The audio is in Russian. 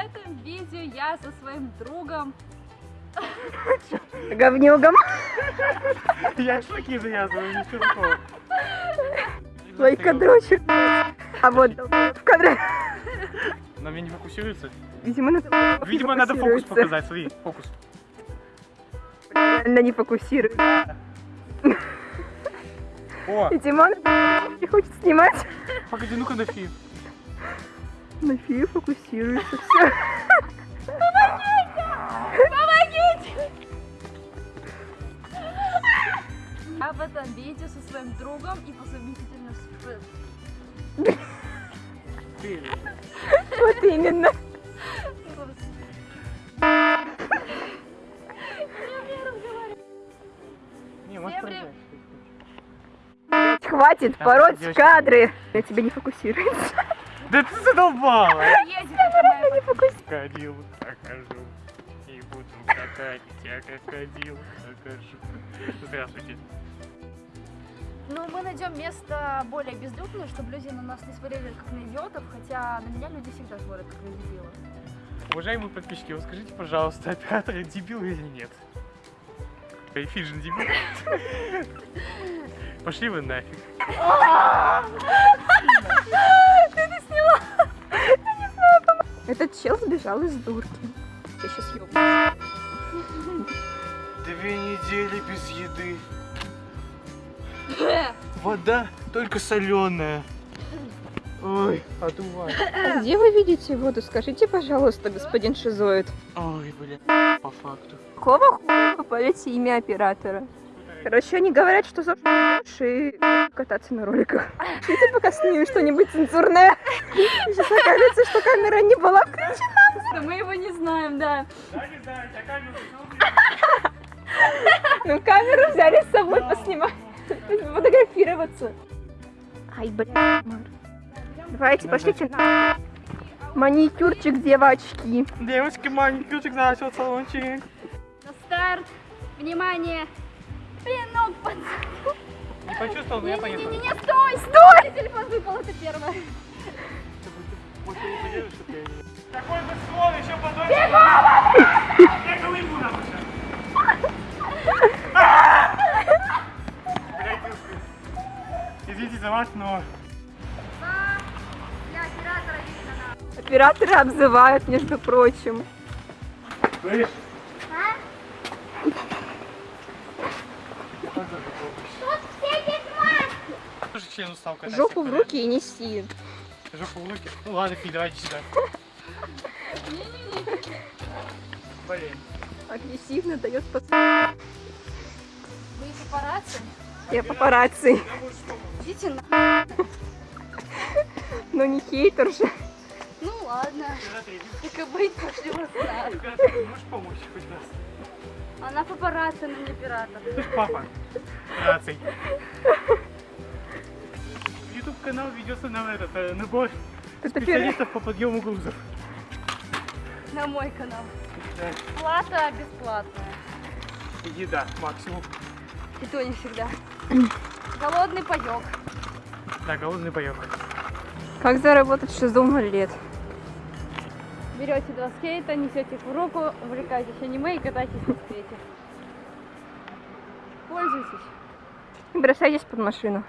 этом видео я со своим другом Говнюгом. Я шашлыки завязываю, ничего такого. Лайкодрочек. А вот в кадре. На меня не фокусируется? Видимо, надо, Видимо, надо фокус фокусируется. показать, смотри, фокус. Реально не фокусирует. О, И Димон не хочет снимать. погоди, ну-ка на. На фию фокусируется все. Я в этом видео со своим другом и по совместительству Ты. Вот именно. Хватит пороть кадры. Я тебе не фокусируется. Да ты задолбала! Моя Не. Крокодил покажу. И буду скакать, я крокодил покажу. Здравствуйте. Ну, мы найдем место более безлюдное, чтобы люди на нас не смотрели как на идиотов, хотя на меня люди всегда смотрят как на дебила. Уважаемые подписчики, вот скажите, пожалуйста, оператор дебил или нет? Фиджин дебил? Пошли вы нафиг. чел сбежал из дурки. Я сейчас. Две недели без еды. Вода только соленая. Ой, одувай. Где вы видите воду? Скажите, пожалуйста, господин Шизоид. Ой, бля, по факту. Какого хуя вы имя оператора? Короче, они говорят, что за и кататься на роликах. Видите, пока снимем что-нибудь цензурное. Сейчас окажется, что камера не была включена. Мы его не знаем, да. Да, не знаю, я камеру Ну, камеру взяли с собой поснимать. Фотографироваться. Ай, блин. Давайте, пошлите на маникюрчик, девочки. Девочки, маленький начал салончик. На старт. Внимание. Пинок под... Не почувствовал, но я поехал. Не-не-не, стой, стой! Телефон выпал, это первое. Такой бы слон еще подольше. Я голыбу надо Извините за вас, но... Операторы обзывают, между прочим. Слышь? Тоже член устал кататься. Жопу в руки и неси. Жопу в руки. Ну ладно, Фи, давайте сюда. Блин. Агрессивно дает пос... Вы папарацци? Я папарацци. Идите на... Но не хейтер же. Ну ладно. Так и быть, пошли в расклад. Ты можешь помочь хоть раз? Она папарацци, но не ж папа. Наций. Канал ведется на этот э, набор Это первый. специалистов по подъему грузов. На мой канал. Да. Плата бесплатная. Еда максимум. И то не всегда. Голодный паёк. Да, голодный боек. Как заработать шизу лет? Берете два скейта, несете их в руку, увлекаетесь аниме и катаетесь на скейте. Пользуйтесь. И бросайтесь под машину.